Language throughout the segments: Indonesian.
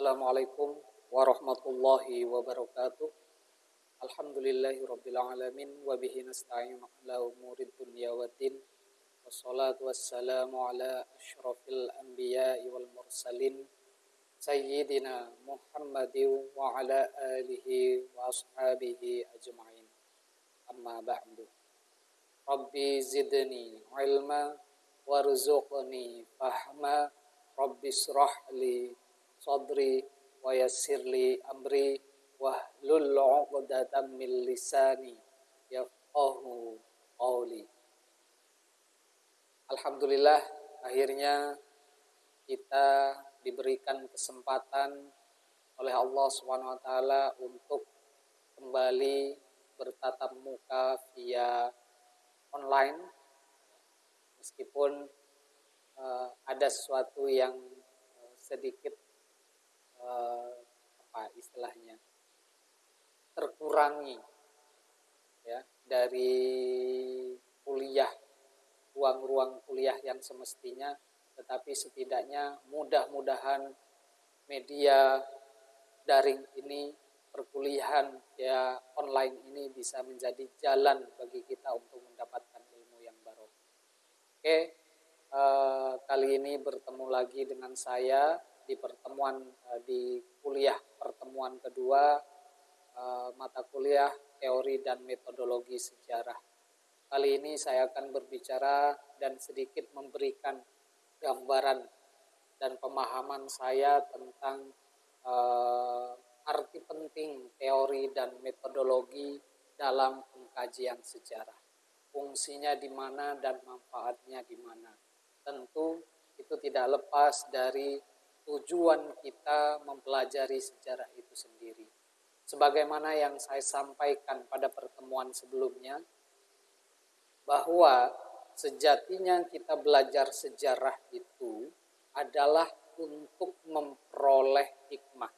Assalamualaikum warahmatullahi wabarakatuh. Alhamdulillahi rabbil alamin wa bihi nasta'in ala umurid dunya waddin. Wassalatu wassalamu ala asyrafil anbiya'i wal mursalin sayyidina Muhammadin wa ala alihi wa ashabihi ajma'in. Amma ba'du. Rabbi zidni ilma warzuqni fahma Rabbi li sadri wa yassir li amri wahlul 'uqdatam min lisani yafqahu qawli. Alhamdulillah akhirnya kita diberikan kesempatan oleh Allah Subhanahu wa taala untuk kembali bertatap muka via online meskipun uh, ada sesuatu yang uh, sedikit uh, apa istilahnya terkurangi ya dari kuliah ruang-ruang kuliah yang semestinya tetapi setidaknya mudah-mudahan media daring ini perkuliahan ya online ini bisa menjadi jalan bagi kita untuk mendapatkan ilmu yang baru. Oke, uh, kali ini bertemu lagi dengan saya di pertemuan uh, di kuliah pertemuan kedua uh, mata kuliah teori dan metodologi sejarah. Kali ini saya akan berbicara dan sedikit memberikan gambaran dan pemahaman saya tentang uh, arti penting teori dan metodologi dalam pengkajian sejarah. Fungsinya di mana dan manfaatnya di mana tentu itu tidak lepas dari tujuan kita mempelajari sejarah itu sendiri. Sebagaimana yang saya sampaikan pada pertemuan sebelumnya, bahwa sejatinya kita belajar sejarah itu adalah untuk memperoleh hikmah.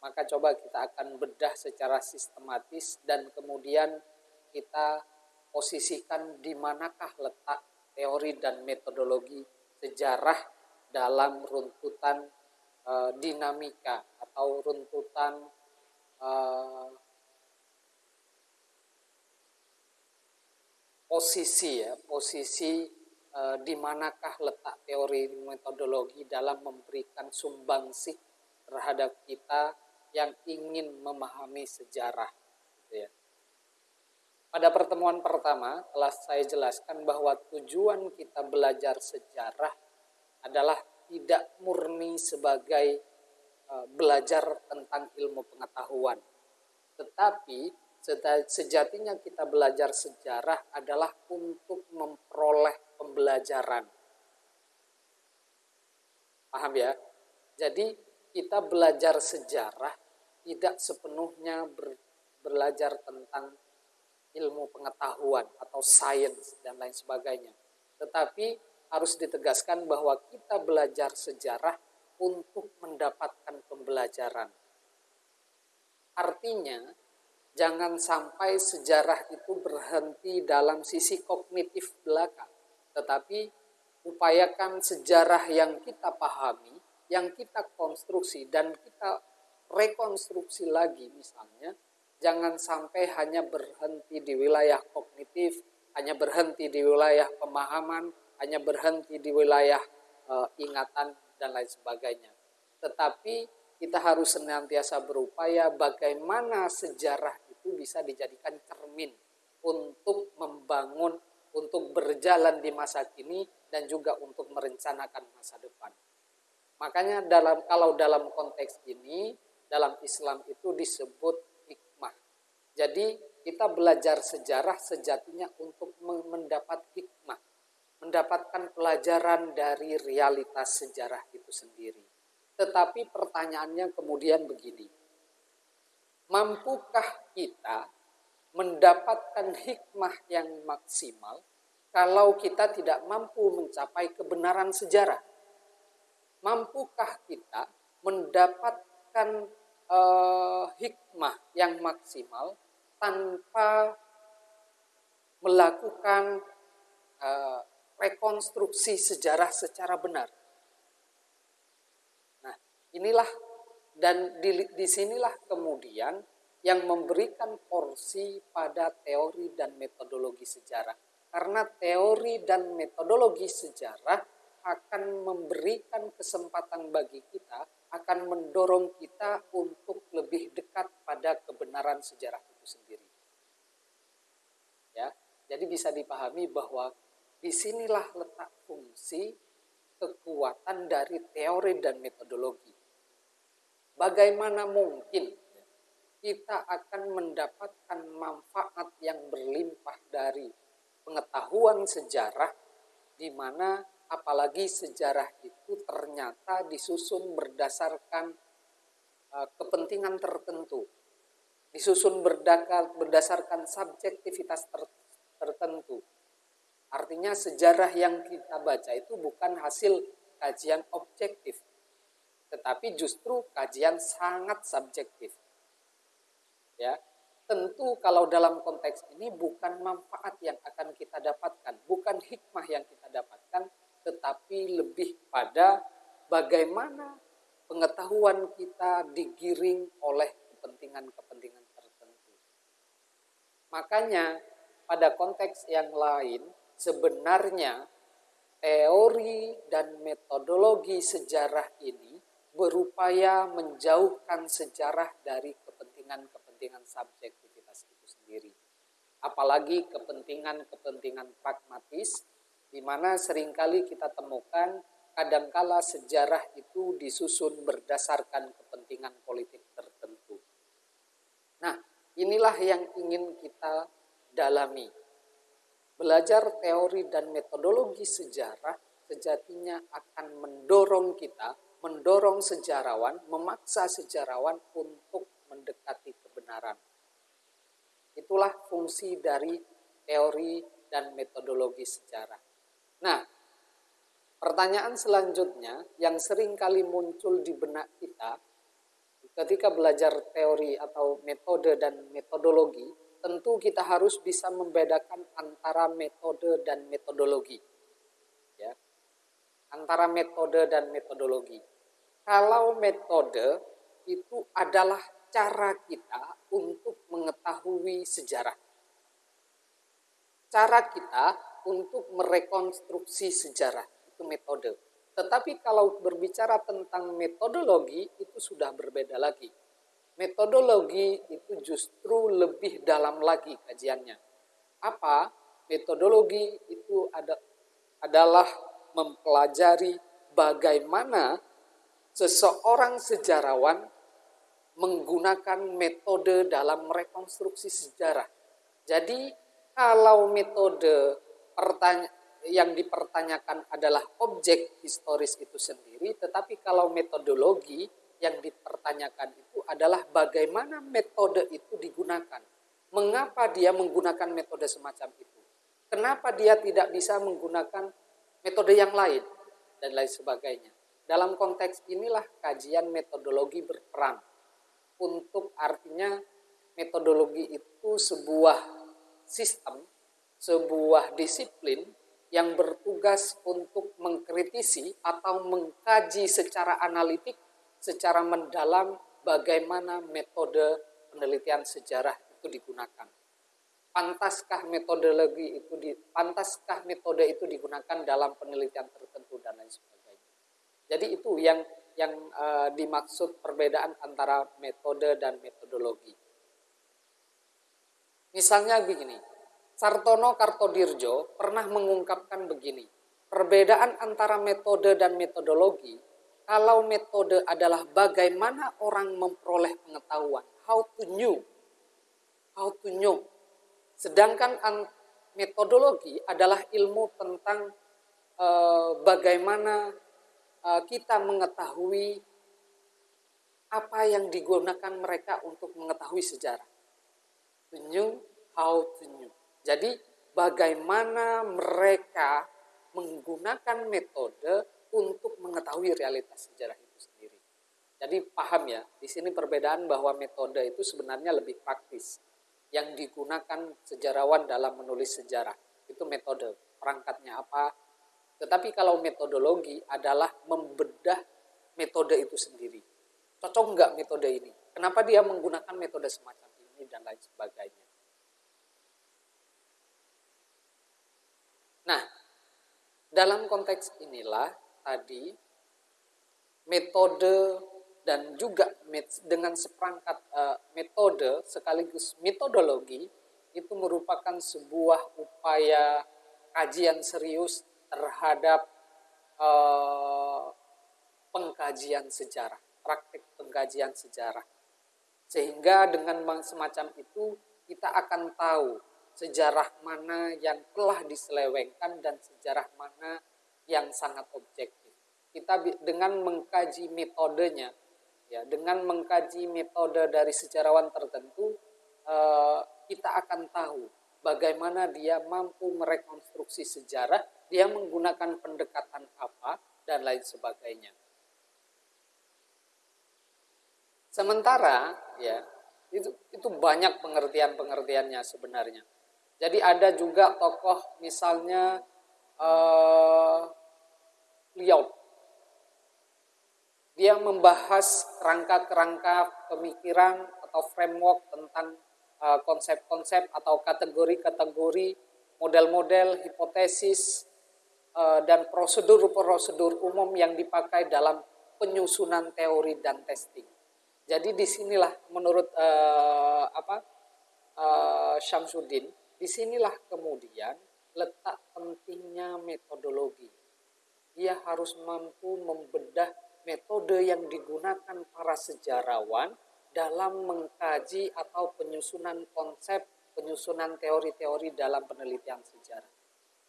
Maka coba kita akan bedah secara sistematis dan kemudian kita posisikan di manakah letak teori dan metodologi sejarah dalam runtutan uh, dinamika atau runtutan uh, posisi ya posisi uh, di letak teori metodologi dalam memberikan sumbangsih terhadap kita yang ingin memahami sejarah gitu ya. Pada pertemuan pertama telah saya jelaskan bahwa tujuan kita belajar sejarah adalah tidak murni sebagai uh, belajar tentang ilmu pengetahuan. Tetapi sejatinya kita belajar sejarah adalah untuk memperoleh pembelajaran. Paham ya? Jadi kita belajar sejarah tidak sepenuhnya ber, belajar tentang ilmu pengetahuan atau sains dan lain sebagainya. Tetapi harus ditegaskan bahwa kita belajar sejarah untuk mendapatkan pembelajaran. Artinya, jangan sampai sejarah itu berhenti dalam sisi kognitif belaka, tetapi upayakan sejarah yang kita pahami, yang kita konstruksi dan kita rekonstruksi lagi misalnya jangan sampai hanya berhenti di wilayah kognitif, hanya berhenti di wilayah pemahaman, hanya berhenti di wilayah uh, ingatan dan lain sebagainya. Tetapi kita harus senantiasa berupaya bagaimana sejarah itu bisa dijadikan cermin untuk membangun, untuk berjalan di masa kini dan juga untuk merencanakan masa depan. Makanya dalam kalau dalam konteks ini dalam Islam itu disebut jadi kita belajar sejarah sejatinya untuk mendapat hikmah, mendapatkan pelajaran dari realitas sejarah itu sendiri. Tetapi pertanyaannya kemudian begini, mampukah kita mendapatkan hikmah yang maksimal kalau kita tidak mampu mencapai kebenaran sejarah? Mampukah kita mendapatkan uh, hikmah yang maksimal tanpa melakukan uh, rekonstruksi sejarah secara benar. Nah, inilah dan di, di sinilah kemudian yang memberikan porsi pada teori dan metodologi sejarah. Karena teori dan metodologi sejarah akan memberikan kesempatan bagi kita, akan mendorong kita untuk lebih dekat pada kebenaran sejarah itu sendiri. Ya, jadi bisa dipahami bahwa di sinilah letak fungsi kekuatan dari teori dan metodologi. Bagaimana mungkin kita akan mendapatkan manfaat yang berlimpah dari pengetahuan sejarah di mana apalagi sejarah itu ternyata disusun berdasarkan uh, kepentingan tertentu disusun berdasarkan subjektivitas ter, tertentu artinya sejarah yang kita baca itu bukan hasil kajian objektif tetapi justru kajian sangat subjektif ya tentu kalau dalam konteks ini bukan manfaat yang akan kita dapatkan, bukan hikmah yang kita dapatkan, tetapi lebih pada bagaimana pengetahuan kita digiring oleh kepentingan-kepentingan tertentu. Makanya pada konteks yang lain sebenarnya teori dan metodologi sejarah ini berupaya menjauhkan sejarah dari kepentingan-kepentingan kepentingan subjektivitas itu sendiri. Apalagi kepentingan-kepentingan pragmatis, di mana sering kali kita temukan kadangkala sejarah itu disusun berdasarkan kepentingan politik tertentu. Nah, inilah yang ingin kita dalami. Belajar teori dan metodologi sejarah sejatinya akan mendorong kita, mendorong sejarawan, memaksa sejarawan untuk mendekati kebenaran. Itulah fungsi dari teori dan metodologi sejarah. Nah, pertanyaan selanjutnya yang sering kali muncul di benak kita ketika belajar teori atau metode dan metodologi, tentu kita harus bisa membedakan antara metode dan metodologi. Ya. Antara metode dan metodologi. Kalau metode itu adalah cara kita untuk mengetahui sejarah. Cara kita untuk merekonstruksi sejarah itu metode. Tetapi kalau berbicara tentang metodologi itu sudah berbeda lagi. Metodologi itu justru lebih dalam lagi kajiannya. Apa? Metodologi itu ada, adalah mempelajari bagaimana seseorang sejarawan menggunakan metode dalam rekonstruksi sejarah. Jadi kalau metode yang dipertanyakan adalah objek historis itu sendiri, tetapi kalau metodologi yang dipertanyakan itu adalah bagaimana metode itu digunakan. Mengapa dia menggunakan metode semacam itu? Kenapa dia tidak bisa menggunakan metode yang lain dan lain sebagainya? Dalam konteks inilah kajian metodologi berperan untuk artinya metodologi itu sebuah sistem, sebuah disiplin yang bertugas untuk mengkritisi atau mengkaji secara analitik, secara mendalam bagaimana metode penelitian sejarah itu digunakan. Pantaskah metodologi itu di, pantaskah metode itu digunakan dalam penelitian tertentu dan lain sebagainya. Jadi itu yang yang uh, dimaksud perbedaan antara metode dan metodologi. Misalnya begini, Sartono Kartodirjo pernah mengungkapkan begini, perbedaan antara metode dan metodologi, kalau metode adalah bagaimana orang memperoleh pengetahuan, how to know, how to know. Sedangkan metodologi adalah ilmu tentang uh, bagaimana Eh, kita mengetahui apa yang digunakan mereka untuk mengetahui sejarah. To know how to know. Jadi bagaimana mereka menggunakan metode untuk mengetahui realitas sejarah itu sendiri. Jadi paham ya, di sini perbedaan bahwa metode itu sebenarnya lebih praktis. Yang digunakan sejarawan dalam menulis sejarah. Itu metode. Perangkatnya apa, tetapi kalau metodologi adalah membedah metode itu sendiri. Cocok nggak metode ini? Kenapa dia menggunakan metode semacam ini dan lain sebagainya. Nah, dalam konteks inilah tadi metode dan juga dengan seperangkat uh, metode sekaligus metodologi itu merupakan sebuah upaya kajian serius terhadap uh, pengkajian sejarah, praktik pengkajian sejarah. Sehingga dengan semacam itu kita akan tahu sejarah mana yang telah diselewengkan dan sejarah mana yang sangat objektif. Kita dengan mengkaji metodenya ya dengan mengkaji metode dari sejarawan tertentu eh, kita akan tahu bagaimana dia mampu merekonstruksi sejarah dia menggunakan pendekatan apa dan lain sebagainya sementara ya itu itu banyak pengertian pengertiannya sebenarnya jadi ada juga tokoh misalnya uh, dia membahas kerangka-kerangka pemikiran atau framework tentang uh, konsep-konsep uh, atau kategori-kategori, model-model, hipotesis, uh, dan prosedur-prosedur umum yang dipakai dalam penyusunan teori dan testing. Jadi di sinilah menurut uh, apa uh, Syamsuddin, di sinilah kemudian letak pentingnya metodologi. Ia harus mampu membedah metode yang digunakan para sejarawan dalam mengkaji atau penyusunan konsep, penyusunan teori-teori dalam penelitian sejarah.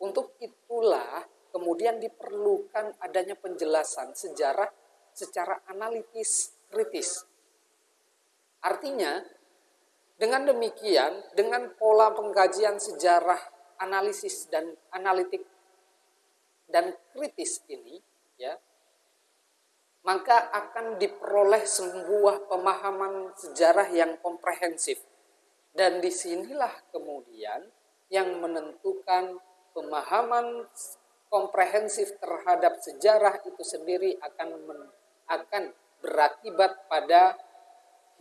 Untuk itulah kemudian diperlukan adanya penjelasan sejarah secara analitis kritis. Artinya, dengan demikian, dengan pola pengkajian sejarah analisis dan analitik dan kritis ini, ya, maka akan diperoleh sebuah pemahaman sejarah yang komprehensif. Dan di sinilah kemudian yang menentukan pemahaman komprehensif terhadap sejarah itu sendiri akan men, akan berakibat pada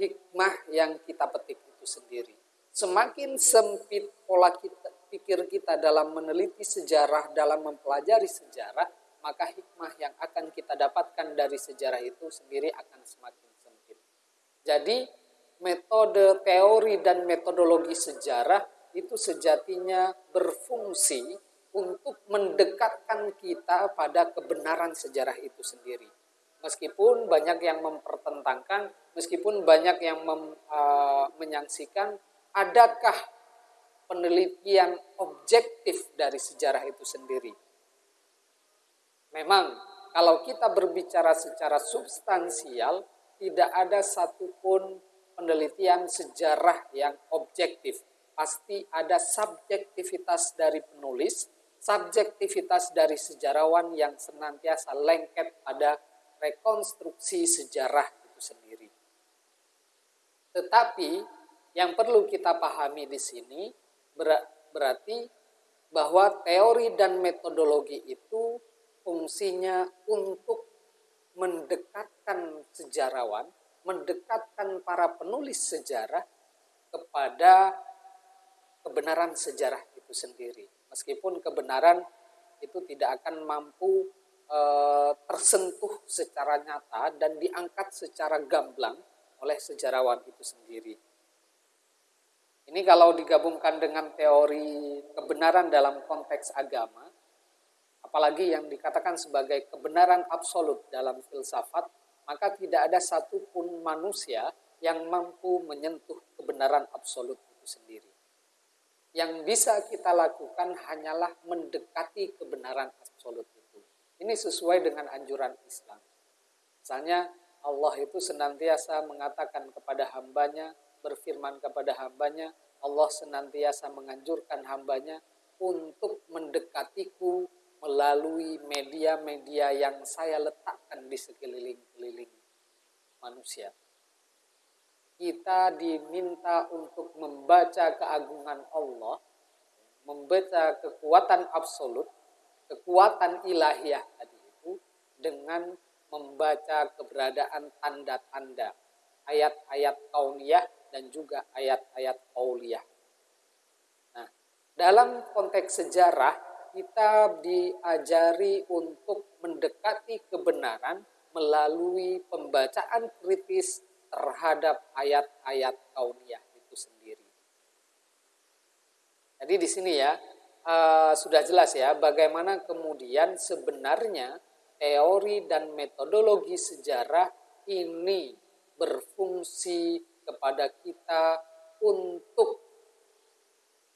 hikmah yang kita petik itu sendiri. Semakin sempit pola kita, pikir kita dalam meneliti sejarah, dalam mempelajari sejarah, maka hikmah yang akan kita dapatkan dari sejarah itu sendiri akan semakin sempit. Jadi metode teori dan metodologi sejarah itu sejatinya berfungsi untuk mendekatkan kita pada kebenaran sejarah itu sendiri. Meskipun banyak yang mempertentangkan, meskipun banyak yang mem, uh, menyaksikan, adakah penelitian objektif dari sejarah itu sendiri? Memang kalau kita berbicara secara substansial, tidak ada satupun penelitian sejarah yang objektif. Pasti ada subjektivitas dari penulis, subjektivitas dari sejarawan yang senantiasa lengket pada rekonstruksi sejarah itu sendiri. Tetapi yang perlu kita pahami di sini berarti bahwa teori dan metodologi itu fungsinya untuk mendekatkan sejarawan, mendekatkan para penulis sejarah kepada kebenaran sejarah itu sendiri. Meskipun kebenaran itu tidak akan mampu e, tersentuh secara nyata dan diangkat secara gamblang oleh sejarawan itu sendiri. Ini kalau digabungkan dengan teori kebenaran dalam konteks agama, apalagi yang dikatakan sebagai kebenaran absolut dalam filsafat, maka tidak ada satupun manusia yang mampu menyentuh kebenaran absolut itu sendiri. Yang bisa kita lakukan hanyalah mendekati kebenaran absolut itu. Ini sesuai dengan anjuran Islam. Misalnya Allah itu senantiasa mengatakan kepada hambanya, berfirman kepada hambanya, Allah senantiasa menganjurkan hambanya untuk mendekatiku melalui media-media yang saya letakkan di sekeliling-keliling manusia. Kita diminta untuk membaca keagungan Allah, membaca kekuatan absolut, kekuatan ilahiyah tadi itu dengan membaca keberadaan tanda-tanda ayat-ayat kauniyah dan juga ayat-ayat kauliyah. Nah, dalam konteks sejarah kita diajari untuk mendekati kebenaran melalui pembacaan kritis terhadap ayat-ayat kauniyah itu sendiri. Jadi di sini ya uh, sudah jelas ya bagaimana kemudian sebenarnya teori dan metodologi sejarah ini berfungsi kepada kita untuk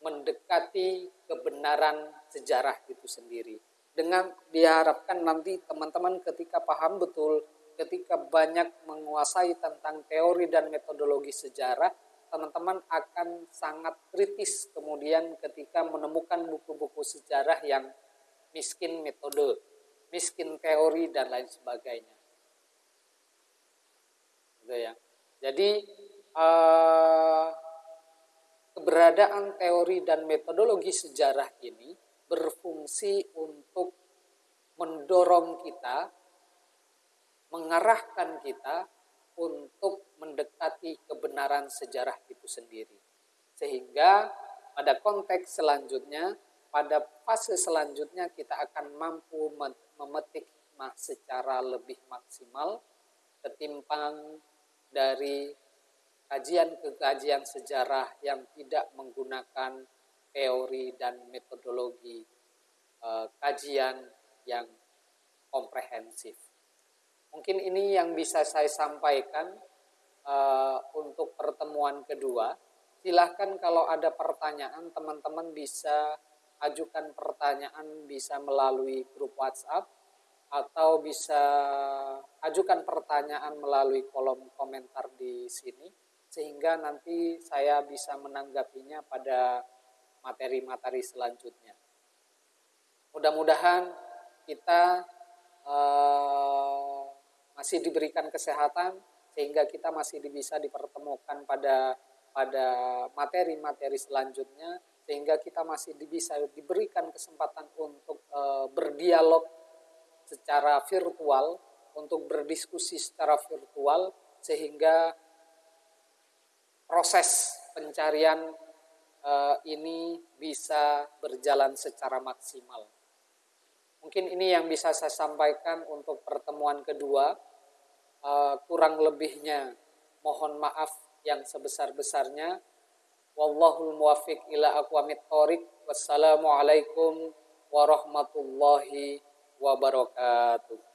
mendekati kebenaran sejarah itu sendiri. Dengan diharapkan nanti teman-teman ketika paham betul, ketika banyak menguasai tentang teori dan metodologi sejarah, teman-teman akan sangat kritis kemudian ketika menemukan buku-buku sejarah yang miskin metode, miskin teori dan lain sebagainya. Gitu ya. Jadi uh, keberadaan teori dan metodologi sejarah ini berfungsi untuk mendorong kita, mengarahkan kita untuk mendekati kebenaran sejarah itu sendiri. Sehingga pada konteks selanjutnya, pada fase selanjutnya kita akan mampu memetik secara lebih maksimal ketimbang dari kajian kajian sejarah yang tidak menggunakan teori dan metodologi uh, kajian yang komprehensif. Mungkin ini yang bisa saya sampaikan uh, untuk pertemuan kedua. Silahkan kalau ada pertanyaan teman-teman bisa ajukan pertanyaan bisa melalui grup WhatsApp atau bisa ajukan pertanyaan melalui kolom komentar di sini sehingga nanti saya bisa menanggapinya pada materi-materi selanjutnya. Mudah-mudahan kita uh, masih diberikan kesehatan sehingga kita masih bisa dipertemukan pada pada materi-materi selanjutnya sehingga kita masih bisa diberikan kesempatan untuk uh, berdialog secara virtual untuk berdiskusi secara virtual sehingga proses pencarian uh, ini bisa berjalan secara maksimal. Mungkin ini yang bisa saya sampaikan untuk pertemuan kedua. Uh, kurang lebihnya mohon maaf yang sebesar-besarnya. Wallahul muwafiq ila aqwamit thoriq. Wassalamualaikum warahmatullahi wabarakatuh.